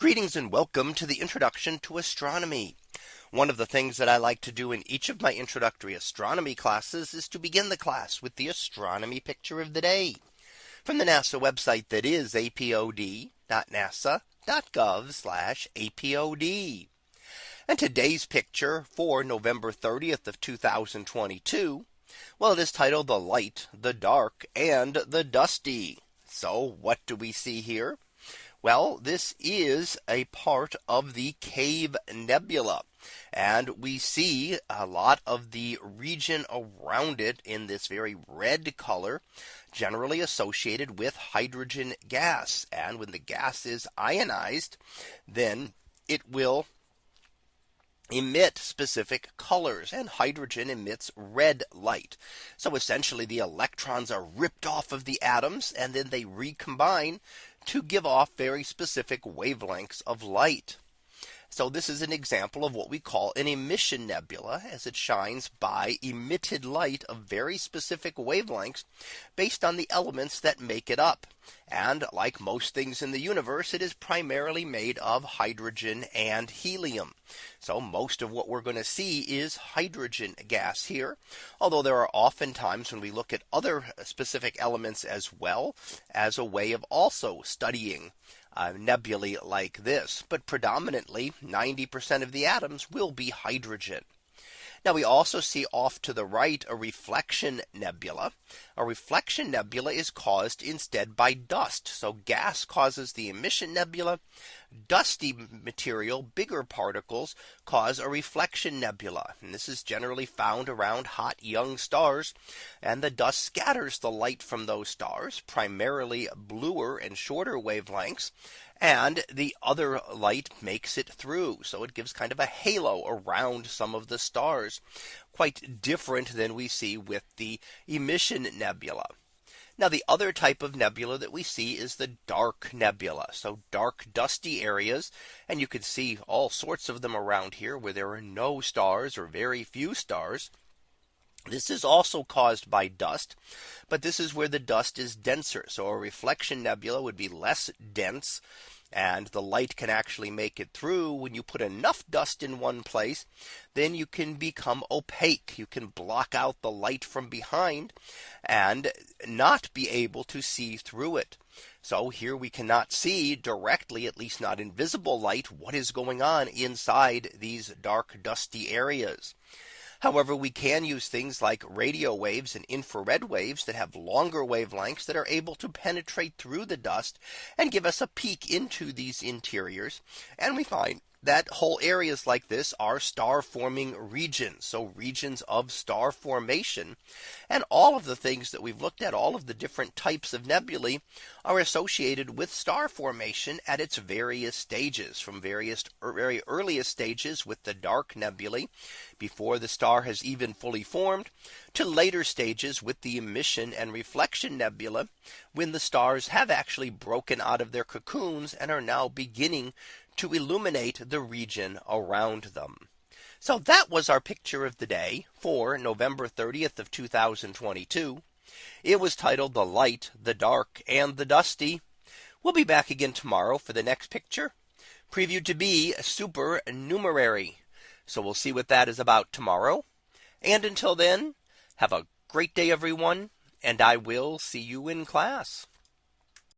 Greetings and welcome to the introduction to astronomy. One of the things that I like to do in each of my introductory astronomy classes is to begin the class with the astronomy picture of the day from the NASA website that is apod.nasa.gov apod. And today's picture for November 30th of 2022. Well, it is titled the light, the dark and the dusty. So what do we see here? Well, this is a part of the Cave Nebula. And we see a lot of the region around it in this very red color generally associated with hydrogen gas. And when the gas is ionized, then it will emit specific colors and hydrogen emits red light. So essentially the electrons are ripped off of the atoms and then they recombine to give off very specific wavelengths of light. So this is an example of what we call an emission nebula as it shines by emitted light of very specific wavelengths based on the elements that make it up. And like most things in the universe, it is primarily made of hydrogen and helium. So most of what we're going to see is hydrogen gas here. Although there are often times when we look at other specific elements as well as a way of also studying uh, nebulae like this, but predominantly 90% of the atoms will be hydrogen. Now we also see off to the right a reflection nebula. A reflection nebula is caused instead by dust. So gas causes the emission nebula. Dusty material, bigger particles cause a reflection nebula. And this is generally found around hot young stars. And the dust scatters the light from those stars, primarily bluer and shorter wavelengths and the other light makes it through. So it gives kind of a halo around some of the stars quite different than we see with the emission nebula. Now the other type of nebula that we see is the dark nebula. So dark dusty areas and you can see all sorts of them around here where there are no stars or very few stars. This is also caused by dust, but this is where the dust is denser. So a reflection nebula would be less dense and the light can actually make it through when you put enough dust in one place then you can become opaque you can block out the light from behind and not be able to see through it so here we cannot see directly at least not invisible light what is going on inside these dark dusty areas. However, we can use things like radio waves and infrared waves that have longer wavelengths that are able to penetrate through the dust and give us a peek into these interiors. And we find that whole areas like this are star forming regions. So regions of star formation and all of the things that we've looked at all of the different types of nebulae are associated with star formation at its various stages from various er, very earliest stages with the dark nebulae before the star has even fully formed to later stages with the emission and reflection nebula when the stars have actually broken out of their cocoons and are now beginning to illuminate the region around them. So that was our picture of the day for November 30th of 2022. It was titled the light, the dark and the dusty. We'll be back again tomorrow for the next picture previewed to be supernumerary. So we'll see what that is about tomorrow. And until then, have a great day, everyone. And I will see you in class.